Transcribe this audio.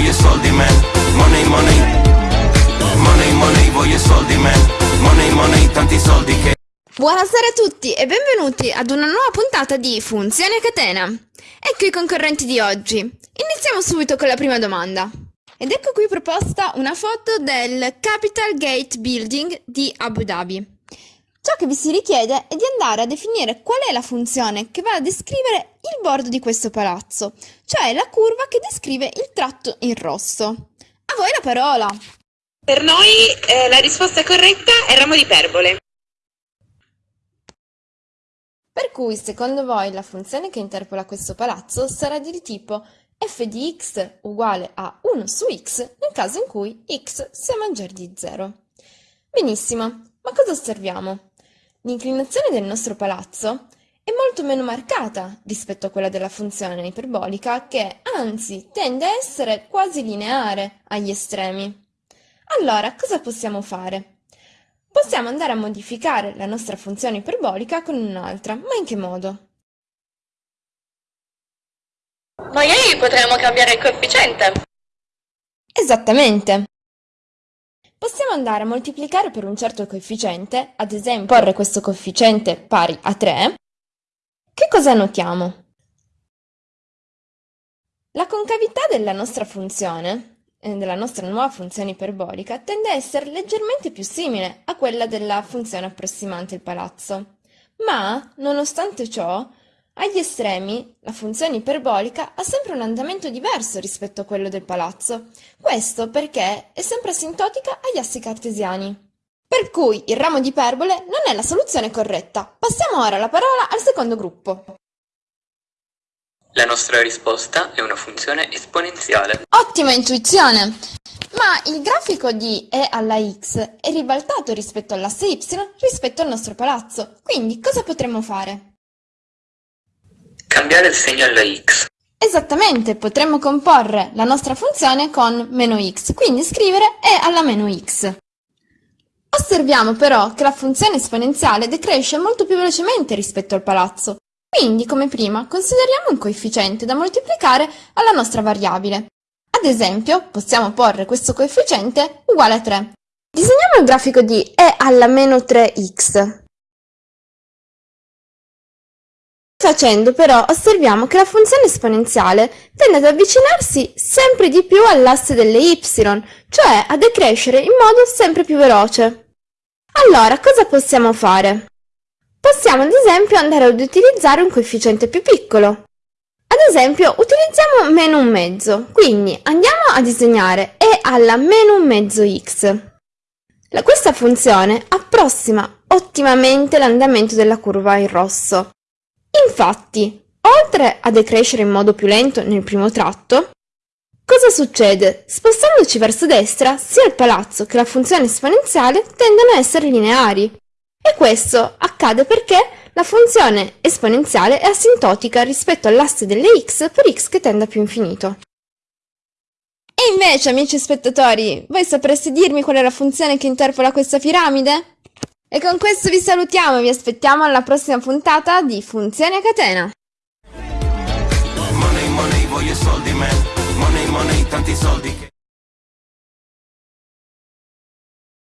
voglio soldi man Money, money Money, money, voglio soldi man Money, money, tanti soldi che Buonasera a tutti e benvenuti ad una nuova puntata di Funzione catena. Ecco i concorrenti di oggi. Iniziamo subito con la prima domanda. Ed ecco qui proposta una foto del Capital Gate Building di Abu Dhabi. Ciò che vi si richiede è di andare a definire qual è la funzione che va a descrivere il bordo di questo palazzo, cioè la curva che descrive il tratto in rosso. A voi la parola! Per noi eh, la risposta corretta è ramo di iperbole. Per cui, secondo voi, la funzione che interpola questo palazzo sarà di tipo f di x uguale a 1 su x nel caso in cui x sia maggiore di 0. Benissimo, ma cosa osserviamo? L'inclinazione del nostro palazzo è molto meno marcata rispetto a quella della funzione iperbolica che, anzi, tende a essere quasi lineare agli estremi. Allora, cosa possiamo fare? Possiamo andare a modificare la nostra funzione iperbolica con un'altra, ma in che modo? Magari potremmo cambiare il coefficiente. Esattamente! Possiamo andare a moltiplicare per un certo coefficiente, ad esempio porre questo coefficiente pari a 3. Che cosa notiamo? La concavità della nostra funzione, eh, della nostra nuova funzione iperbolica, tende a essere leggermente più simile a quella della funzione approssimante il palazzo. Ma, nonostante ciò, agli estremi, la funzione iperbolica ha sempre un andamento diverso rispetto a quello del palazzo. Questo perché è sempre asintotica agli assi cartesiani. Per cui il ramo di iperbole non è la soluzione corretta. Passiamo ora la parola al secondo gruppo. La nostra risposta è una funzione esponenziale. Ottima intuizione! Ma il grafico di e alla x è ribaltato rispetto all'asse y rispetto al nostro palazzo. Quindi cosa potremmo fare? Cambiare il segno alla x. Esattamente, potremmo comporre la nostra funzione con meno x, quindi scrivere e alla meno x. Osserviamo però che la funzione esponenziale decresce molto più velocemente rispetto al palazzo, quindi come prima consideriamo un coefficiente da moltiplicare alla nostra variabile. Ad esempio, possiamo porre questo coefficiente uguale a 3. Disegniamo il grafico di e alla meno 3x. Facendo però osserviamo che la funzione esponenziale tende ad avvicinarsi sempre di più all'asse delle y, cioè a decrescere in modo sempre più veloce. Allora, cosa possiamo fare? Possiamo ad esempio andare ad utilizzare un coefficiente più piccolo. Ad esempio utilizziamo meno un mezzo, quindi andiamo a disegnare e alla meno un mezzo x. Questa funzione approssima ottimamente l'andamento della curva in rosso. Infatti, oltre a decrescere in modo più lento nel primo tratto, cosa succede? Spostandoci verso destra, sia il palazzo che la funzione esponenziale tendono a essere lineari. E questo accade perché la funzione esponenziale è asintotica rispetto all'asse delle x per x che tende a più infinito. E invece, amici spettatori, voi sapreste dirmi qual è la funzione che interpola questa piramide? E con questo vi salutiamo e vi aspettiamo alla prossima puntata di Funzioni a catena. Money, money, voglio soldi man Money, money, tanti soldi che